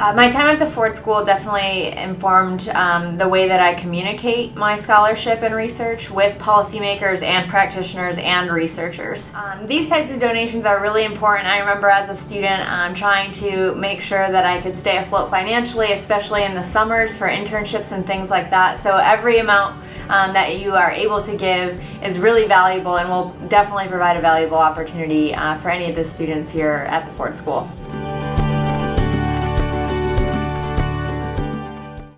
Uh, my time at the Ford School definitely informed um, the way that I communicate my scholarship and research with policymakers and practitioners and researchers. Um, these types of donations are really important. I remember as a student um, trying to make sure that I could stay afloat financially, especially in the summers for internships and things like that. So every amount um, that you are able to give is really valuable and will definitely provide a valuable opportunity uh, for any of the students here at the Ford School.